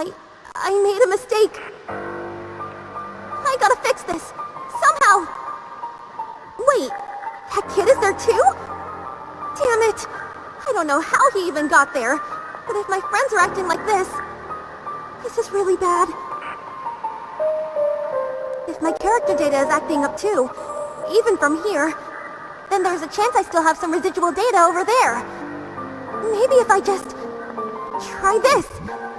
I... I made a mistake. I gotta fix this. Somehow. Wait, that kid is there too? Damn it. I don't know how he even got there. But if my friends are acting like this, this is really bad. If my character data is acting up too, even from here, then there's a chance I still have some residual data over there. Maybe if I just... try this.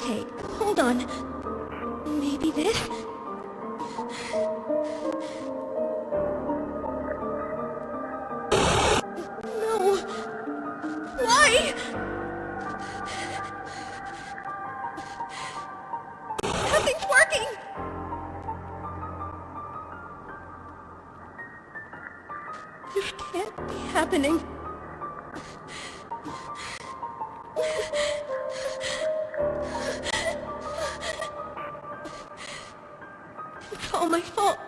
Okay, hold on. Maybe this? No. Why? Nothing's working! This can't be happening. on my heart.